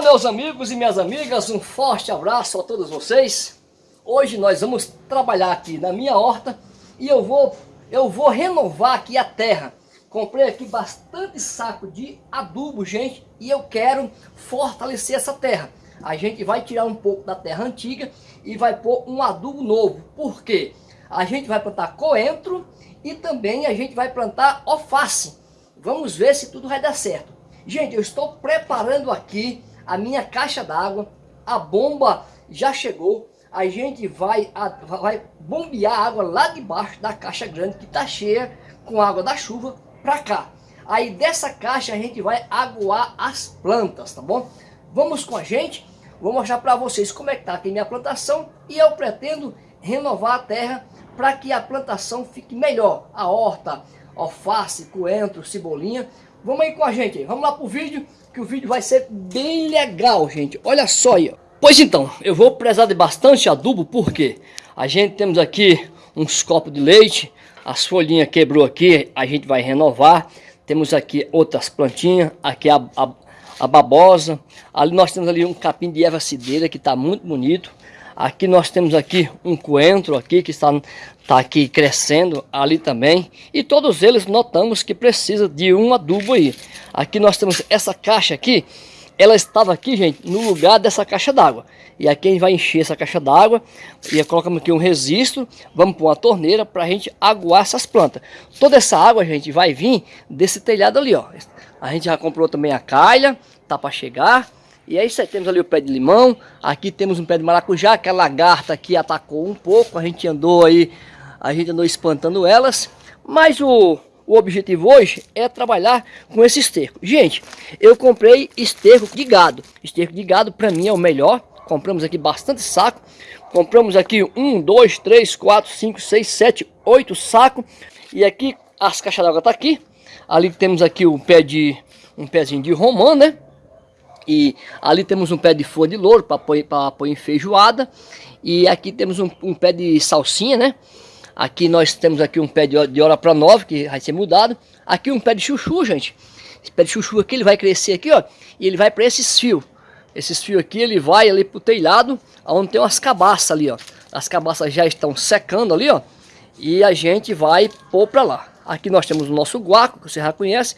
Olá meus amigos e minhas amigas, um forte abraço a todos vocês. Hoje nós vamos trabalhar aqui na minha horta e eu vou, eu vou renovar aqui a terra. Comprei aqui bastante saco de adubo, gente, e eu quero fortalecer essa terra. A gente vai tirar um pouco da terra antiga e vai pôr um adubo novo. Por quê? A gente vai plantar coentro e também a gente vai plantar alface. Vamos ver se tudo vai dar certo. Gente, eu estou preparando aqui a minha caixa d'água, a bomba já chegou, a gente vai, a, vai bombear água lá de baixo da caixa grande que está cheia com água da chuva para cá. Aí dessa caixa a gente vai aguar as plantas, tá bom? Vamos com a gente, vou mostrar para vocês como é que está aqui minha plantação e eu pretendo renovar a terra para que a plantação fique melhor. A horta, alface, coentro, cebolinha, Vamos aí com a gente, vamos lá pro vídeo, que o vídeo vai ser bem legal, gente. Olha só aí. Pois então, eu vou precisar de bastante adubo, porque a gente temos aqui uns copos de leite, as folhinhas quebrou aqui, a gente vai renovar. Temos aqui outras plantinhas, aqui a, a, a babosa, ali nós temos ali um capim de erva cideira que está muito bonito. Aqui nós temos aqui um coentro aqui que está, está aqui crescendo, ali também. E todos eles notamos que precisa de um adubo aí. Aqui nós temos essa caixa aqui, ela estava aqui, gente, no lugar dessa caixa d'água. E aqui a gente vai encher essa caixa d'água e colocamos aqui um registro, vamos pôr uma torneira para a gente aguar essas plantas. Toda essa água, gente, vai vir desse telhado ali, ó. A gente já comprou também a calha, tá para chegar. E aí temos ali o pé de limão, aqui temos um pé de maracujá, que a lagarta aqui atacou um pouco, a gente andou aí, a gente andou espantando elas, mas o, o objetivo hoje é trabalhar com esse esterco. Gente, eu comprei esterco de gado, esterco de gado para mim é o melhor, compramos aqui bastante saco, compramos aqui um, dois, três, quatro, cinco, seis, sete, oito sacos, e aqui as caixas d'água tá aqui, ali temos aqui o pé de, um pezinho de romã, né? E ali temos um pé de folha de louro para pôr, em feijoada. E aqui temos um, um, pé de salsinha, né? Aqui nós temos aqui um pé de, de hora para nove, que vai ser mudado. Aqui um pé de chuchu, gente. Esse pé de chuchu aqui, ele vai crescer aqui, ó. E ele vai para esses fios. Esses fios aqui, ele vai ali pro telhado, onde tem umas cabaças ali, ó. As cabaças já estão secando ali, ó. E a gente vai pôr para lá. Aqui nós temos o nosso guaco, que você já conhece.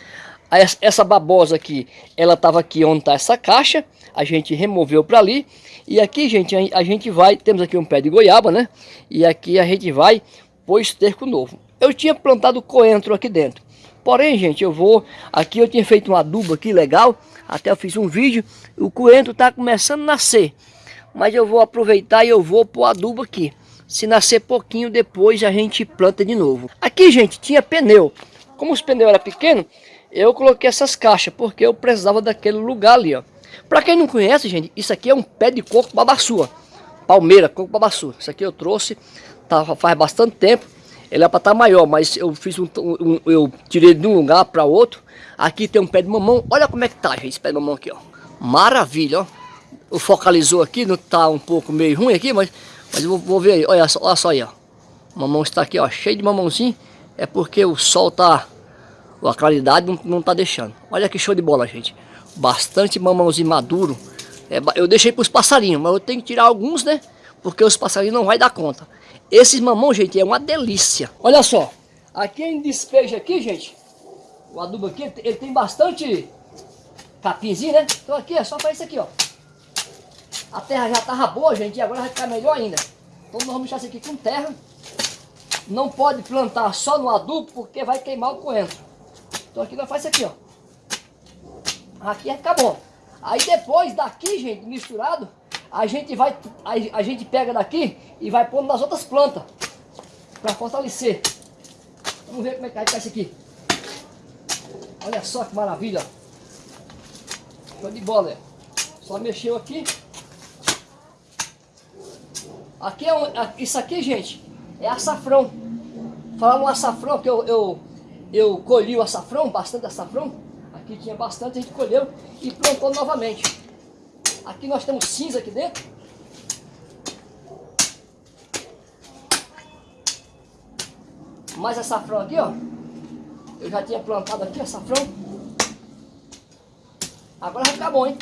Essa babosa aqui, ela estava aqui onde está essa caixa, a gente removeu para ali. E aqui, gente, a gente vai, temos aqui um pé de goiaba, né? E aqui a gente vai pôr esterco novo. Eu tinha plantado coentro aqui dentro. Porém, gente, eu vou... Aqui eu tinha feito um adubo aqui legal, até eu fiz um vídeo. O coentro está começando a nascer. Mas eu vou aproveitar e eu vou pôr adubo aqui. Se nascer pouquinho, depois a gente planta de novo. Aqui, gente, tinha pneu. Como os pneus eram pequenos, eu coloquei essas caixas, porque eu precisava daquele lugar ali, ó. Pra quem não conhece, gente, isso aqui é um pé de coco babaçu, Palmeira, coco babaçu. Isso aqui eu trouxe, tá, faz bastante tempo. Ele é para estar tá maior, mas eu fiz um, um, eu tirei de um lugar para outro. Aqui tem um pé de mamão. Olha como é que tá, gente, esse pé de mamão aqui, ó. Maravilha, ó. O focalizou aqui, não tá um pouco meio ruim aqui, mas, mas eu vou, vou ver aí. Olha só, olha só aí, ó. O mamão está aqui, ó, cheio de mamãozinho. É porque o sol tá a claridade não, não tá deixando. Olha que show de bola, gente. Bastante mamãozinho maduro. É, eu deixei para os passarinhos, mas eu tenho que tirar alguns, né? Porque os passarinhos não vai dar conta. Esses mamão, gente, é uma delícia. Olha só. Aqui em despejo aqui, gente. O adubo aqui, ele tem bastante capinzinho, né? Então aqui é só para isso aqui, ó. A terra já tava boa, gente, e agora vai ficar melhor ainda. Então nós vamos deixar isso aqui com terra. Não pode plantar só no adubo, porque vai queimar o coentro. Então aqui nós faz isso aqui, ó. Aqui é ficar bom. Aí depois daqui, gente, misturado, a gente vai, a, a gente pega daqui e vai pondo nas outras plantas. Para fortalecer. Vamos ver como é que vai ficar isso aqui. Olha só que maravilha. Show de bola, é. Só mexeu aqui. Aqui é um, isso aqui, gente, é açafrão. Falando açafrão que eu, eu eu colhi o açafrão, bastante açafrão. Aqui tinha bastante, a gente colheu e plantou novamente. Aqui nós temos cinza aqui dentro. Mais açafrão aqui, ó. Eu já tinha plantado aqui açafrão. Agora vai ficar bom, hein?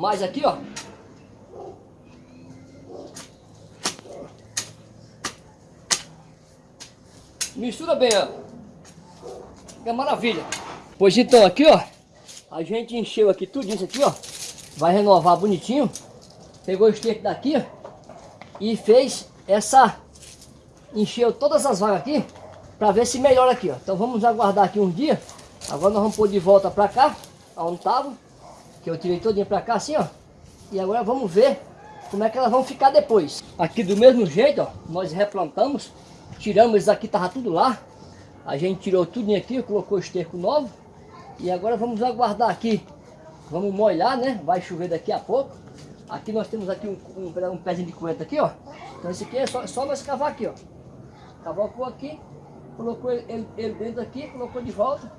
mais aqui, ó. Mistura bem, ó. É maravilha. Pois então, aqui, ó. A gente encheu aqui tudo isso aqui, ó. Vai renovar bonitinho. Pegou o esterco daqui. E fez essa... Encheu todas as vagas aqui. Pra ver se melhora aqui, ó. Então vamos aguardar aqui um dia. Agora nós vamos pôr de volta pra cá. Onde tava. Que eu tirei todinha pra cá assim, ó. E agora vamos ver como é que elas vão ficar depois. Aqui do mesmo jeito, ó. Nós replantamos. Tiramos aqui, tava tudo lá. A gente tirou tudo aqui, colocou esterco novo. E agora vamos aguardar aqui. Vamos molhar, né? Vai chover daqui a pouco. Aqui nós temos aqui um, um, um pezinho de coentro aqui, ó. Então esse aqui é só, só nós cavar aqui, ó. Cavocou aqui, colocou ele, ele, ele, dentro aqui, colocou de volta.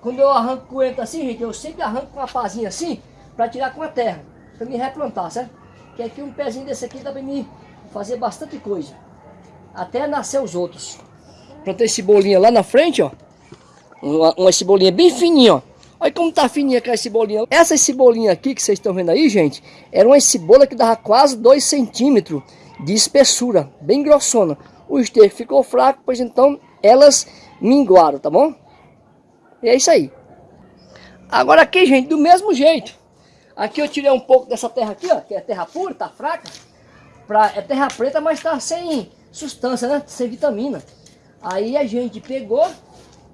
Quando eu arranco coentro assim, gente, eu sempre arranco com uma pazinha assim, para tirar com a terra, para me replantar, certo? Que aqui um pezinho desse aqui dá para me fazer bastante coisa até nascer os outros. Plantei cebolinha lá na frente, ó. Uma, uma cebolinha bem fininha, ó. Olha como tá fininha aquela cebolinha. Essa cebolinha aqui que vocês estão vendo aí, gente, era uma cebola que dava quase 2 centímetros de espessura, bem grossona. O esterco ficou fraco, pois então elas minguaram, tá bom? E é isso aí. Agora aqui, gente, do mesmo jeito. Aqui eu tirei um pouco dessa terra aqui, ó, que é terra pura, tá fraca. Pra, é terra preta, mas tá sem substância, né? Sem vitamina. Aí a gente pegou,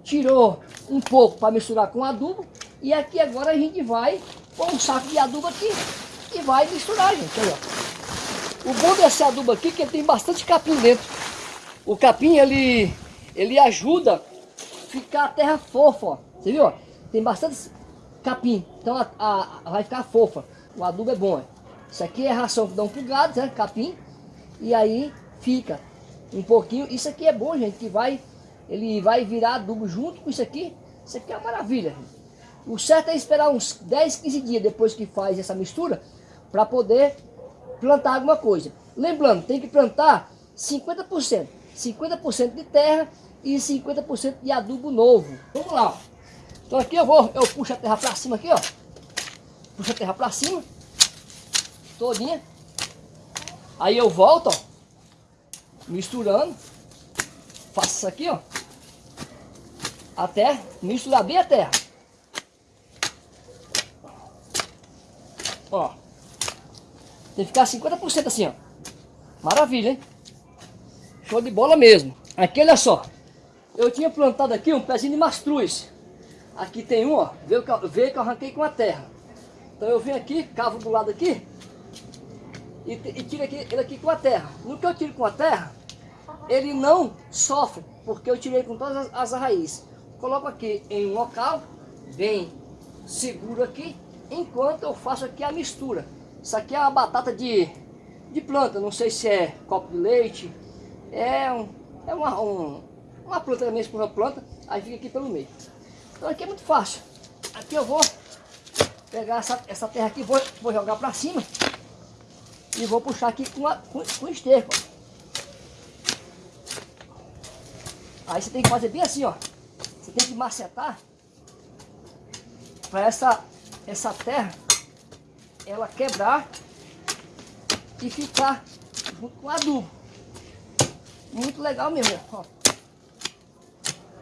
tirou um pouco para misturar com adubo. E aqui agora a gente vai pôr um saco de adubo aqui e vai misturar, gente. Olha. O bom desse adubo aqui é que ele tem bastante capim dentro. O capim, ele, ele ajuda a ficar a terra fofa, ó. Você viu? Tem bastante capim, então a, a, a vai ficar fofa. O adubo é bom. Isso aqui é ração que dá um pulgado, né? Capim. E aí fica um pouquinho. Isso aqui é bom, gente, que vai, ele vai virar adubo junto com isso aqui. Isso aqui é uma maravilha. Gente. O certo é esperar uns 10, 15 dias depois que faz essa mistura para poder plantar alguma coisa. Lembrando, tem que plantar 50%. 50% de terra e 50% de adubo novo. Vamos lá. Então aqui eu vou, eu puxo a terra para cima aqui, ó. Puxo a terra para cima. Todinha. Aí eu volto, ó misturando. Faço isso aqui, ó. Até misturar bem a terra. Ó. Tem que ficar 50% assim, ó. Maravilha, hein? Show de bola mesmo. Aqui, olha só. Eu tinha plantado aqui um pezinho de mastruz. Aqui tem um, ó. Veio que, veio que eu arranquei com a terra. Então eu venho aqui, cavo do lado aqui. E, e tiro aqui, ele aqui com a terra. No que eu tiro com a terra, ele não sofre, porque eu tirei com todas as, as raízes. Coloco aqui em um local, bem seguro aqui, enquanto eu faço aqui a mistura. Isso aqui é uma batata de, de planta, não sei se é copo de leite, é, um, é uma, um, uma planta da mesma planta, aí fica aqui pelo meio. Então aqui é muito fácil. Aqui eu vou pegar essa, essa terra aqui, vou, vou jogar para cima e vou puxar aqui com, a, com, com esterco. Aí você tem que fazer bem assim, ó. Você tem que macetar para essa, essa terra ela quebrar e ficar junto com o adubo. Muito legal mesmo, ó.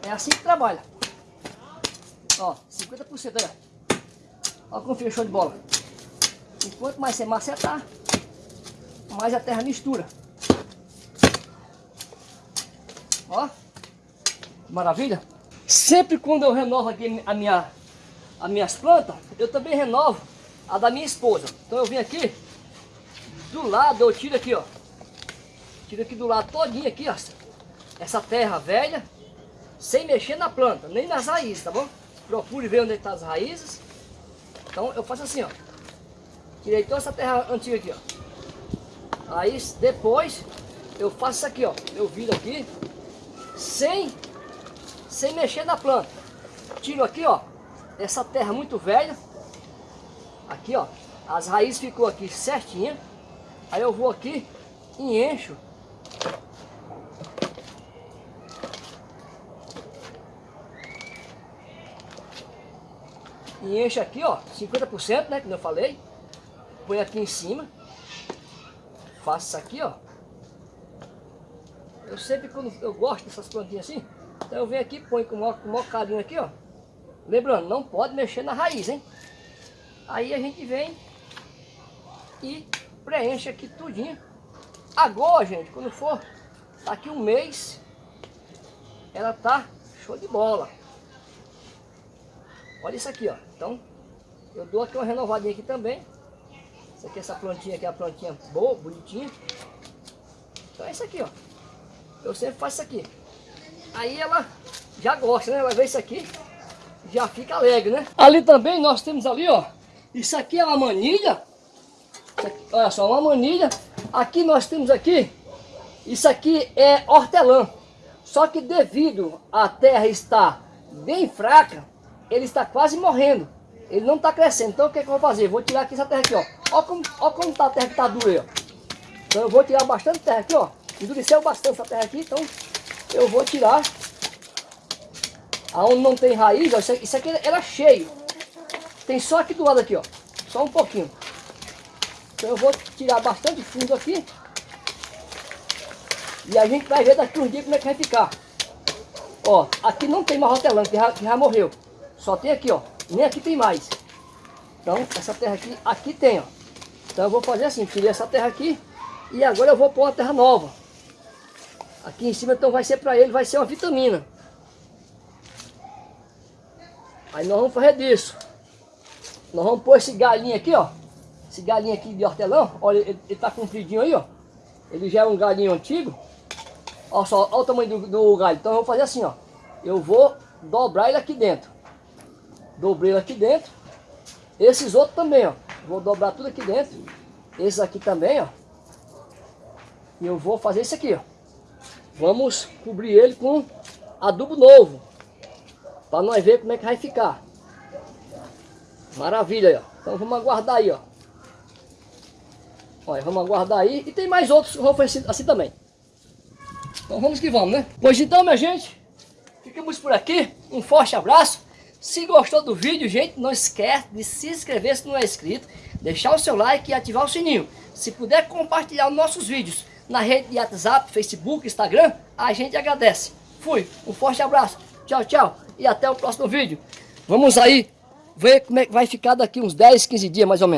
É assim que trabalha. Ó, 50% aí, ó. Ó como fica show de bola. E quanto mais você macetar, mais a terra mistura. Ó. Maravilha? Sempre quando eu renovo aqui a minha, as minhas plantas, eu também renovo a da minha esposa. Então eu vim aqui, do lado, eu tiro aqui, ó. Tiro aqui do lado todinho aqui, ó. Essa terra velha, sem mexer na planta, nem nas raízes, tá bom? Procure ver onde estão tá as raízes. Então eu faço assim, ó. Tirei toda essa terra antiga aqui, ó. Aí depois eu faço isso aqui, ó. Eu viro aqui, sem sem mexer na planta. Tiro aqui, ó, essa terra muito velha. Aqui, ó, as raízes ficou aqui certinha. Aí eu vou aqui e encho. E encho aqui, ó, 50%, né, como eu falei. põe aqui em cima. Faço isso aqui, ó. Eu sempre, quando eu gosto dessas plantinhas assim, então eu venho aqui, põe com o maior, com o maior carinho aqui, ó. Lembrando, não pode mexer na raiz, hein? Aí a gente vem e preenche aqui tudinho. Agora, gente, quando for daqui um mês, ela tá show de bola. Olha isso aqui, ó. Então, eu dou aqui uma renovadinha aqui também. Isso aqui, essa plantinha aqui é a plantinha boa, bonitinha. Então é isso aqui, ó. Eu sempre faço isso aqui. Aí ela já gosta, né? Ela vê isso aqui, já fica alegre, né? Ali também nós temos ali, ó. Isso aqui é uma manilha. Aqui, olha só, uma manilha. Aqui nós temos aqui, isso aqui é hortelã. Só que devido à terra estar bem fraca, ele está quase morrendo. Ele não está crescendo. Então o que, é que eu vou fazer? Vou tirar aqui essa terra aqui, ó. Olha como, olha como tá a terra que está dura ó. Então eu vou tirar bastante terra aqui, ó. Endureceu bastante essa terra aqui, então eu vou tirar. Aonde não tem raiz, ó, isso aqui era cheio. Tem só aqui do lado aqui, ó. Só um pouquinho. Então eu vou tirar bastante fundo aqui. E a gente vai ver daqui uns dias como é que vai ficar. Ó, aqui não tem mais hortelã, que já, que já morreu. Só tem aqui, ó. Nem aqui tem mais. Então, essa terra aqui, aqui tem, ó. Então eu vou fazer assim, tirei essa terra aqui. E agora eu vou pôr uma terra nova. Aqui em cima, então vai ser para ele, vai ser uma vitamina. Aí nós vamos fazer disso. Nós vamos pôr esse galinho aqui, ó. Esse galinho aqui de hortelã, olha, ele, ele tá compridinho aí, ó. Ele já é um galinho antigo. Olha só, olha o tamanho do, do galho. Então eu vou fazer assim, ó. Eu vou dobrar ele aqui dentro. Dobrei ele aqui dentro. Esses outros também, ó. Vou dobrar tudo aqui dentro. Esses aqui também, ó. E eu vou fazer isso aqui, ó. Vamos cobrir ele com adubo novo. Para nós ver como é que vai ficar. Maravilha ó. Então vamos aguardar aí, ó. Olha, vamos aguardar aí. E tem mais outros que vão fazer assim também. Então vamos que vamos, né? Pois então, minha gente, ficamos por aqui. Um forte abraço. Se gostou do vídeo, gente, não esquece de se inscrever se não é inscrito, deixar o seu like e ativar o sininho. Se puder compartilhar nossos vídeos na rede de WhatsApp, Facebook, Instagram, a gente agradece. Fui, um forte abraço, tchau, tchau e até o próximo vídeo. Vamos aí ver como é que vai ficar daqui uns 10, 15 dias mais ou menos.